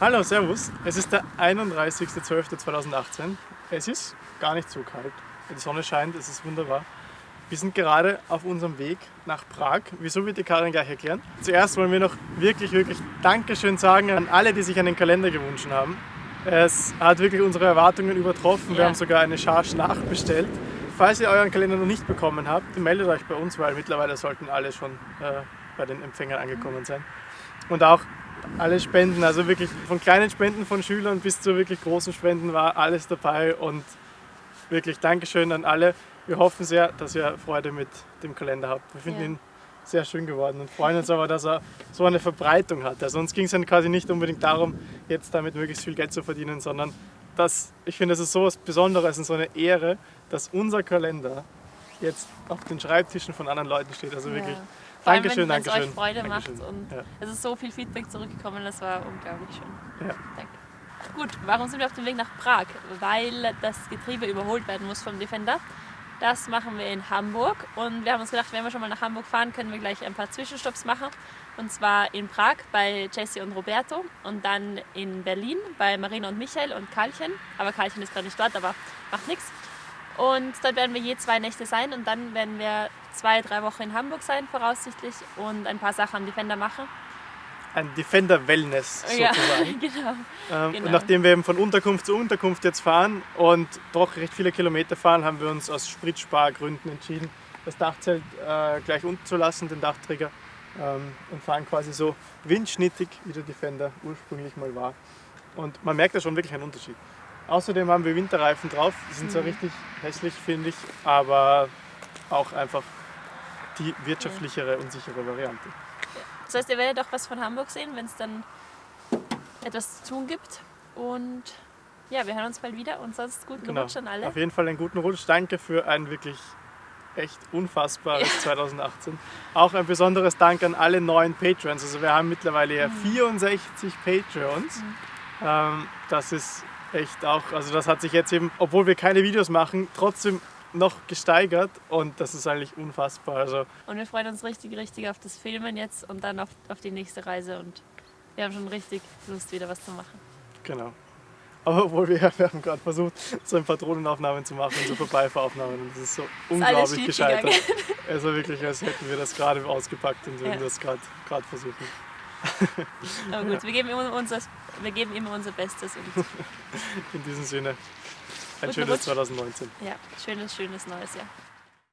Hallo, Servus. Es ist der 31.12.2018. Es ist gar nicht so kalt. Die Sonne scheint, es ist wunderbar. Wir sind gerade auf unserem Weg nach Prag. Wieso wird die Karin gleich erklären? Zuerst wollen wir noch wirklich, wirklich Dankeschön sagen an alle, die sich einen Kalender gewünscht haben. Es hat wirklich unsere Erwartungen übertroffen. Wir Ja. haben sogar eine Charge nachbestellt. Falls ihr euren Kalender noch nicht bekommen habt, meldet euch bei uns, weil mittlerweile sollten alle schon äh, bei den Empfängern angekommen sein. Und auch alle Spenden, also wirklich von kleinen Spenden von Schülern bis zu wirklich großen Spenden war alles dabei und wirklich Dankeschön an alle. Wir hoffen sehr, dass ihr Freude mit dem Kalender habt. Wir finden Ja. ihn sehr schön geworden und freuen uns aber, dass er so eine Verbreitung hat. Also uns ging es dann quasi nicht unbedingt darum, jetzt damit möglichst viel Geld zu verdienen, sondern dass, ich finde, es ist so was Besonderes und so eine Ehre, dass unser Kalender jetzt auf den Schreibtischen von anderen Leuten steht. Also wirklich Ja. Vor allem, Dankeschön, wenn es euch Freude Dankeschön. macht und Ja. es ist so viel Feedback zurückgekommen, das war unglaublich schön. Ja. Danke. Gut, warum sind wir auf dem Weg nach Prag? Weil das Getriebe überholt werden muss vom Defender. Das machen wir in Hamburg und wir haben uns gedacht, wenn wir schon mal nach Hamburg fahren, können wir gleich ein paar Zwischenstopps machen. Und zwar in Prag bei Jesse und Roberto und dann in Berlin bei Marina und Michael und Karlchen. Aber Karlchen ist gerade nicht dort, aber macht nichts. Und dort werden wir je zwei Nächte sein und dann werden wir zwei, drei Wochen in Hamburg sein, voraussichtlich, und ein paar Sachen am Defender machen. Ein Defender Wellness Ja, sozusagen. genau. Ähm, Genau. Und nachdem wir eben von Unterkunft zu Unterkunft jetzt fahren und doch recht viele Kilometer fahren, haben wir uns aus Spritspargründen entschieden, das Dachzelt äh, gleich unten zu lassen, den Dachträger, ähm, und fahren quasi so windschnittig, wie der Defender ursprünglich mal war. Und man merkt da schon wirklich einen Unterschied. Außerdem haben wir Winterreifen drauf, die sind zwar richtig hässlich, finde ich, aber auch einfach die wirtschaftlichere und sichere Variante. Das heißt, ihr werdet auch was von Hamburg sehen, wenn es dann etwas zu tun gibt. Und ja, wir hören uns bald wieder und sonst guten Genau. Rutsch an alle. Auf jeden Fall einen guten Rutsch. Danke für ein wirklich echt unfassbares 2018. Auch ein besonderes Dank an alle neuen Patrons. Also wir haben mittlerweile ja 64 Patreons. Ähm, das ist echt auch, also das hat sich jetzt eben, obwohl wir keine Videos machen, trotzdem noch gesteigert und das ist eigentlich unfassbar. Also Und wir freuen uns richtig, richtig auf das Filmen jetzt und dann auf, auf die nächste Reise. Und wir haben schon richtig Lust, wieder was zu machen. genau. Aber obwohl wir, wir haben gerade versucht, so ein paar Drohnenaufnahmen zu machen, so Vorbeifahraufnahmen und das ist so unglaublich schief gescheitert. gegangen. Also wirklich, als hätten wir das gerade ausgepackt und würden Ja. das gerade versuchen. Aber gut, wir geben, immer unser, wir geben immer unser Bestes. In diesem Sinne, ein Guten schönes Rutsch. 2019. ja, schönes, schönes neues Jahr.